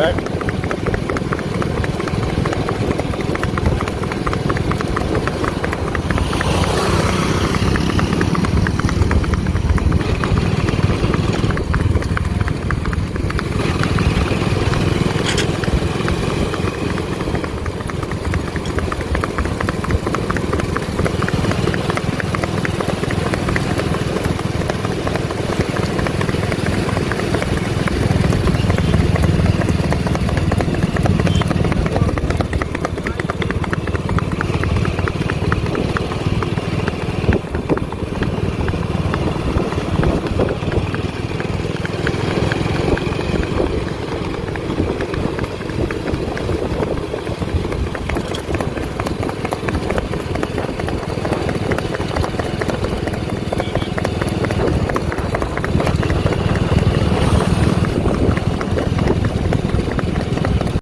back.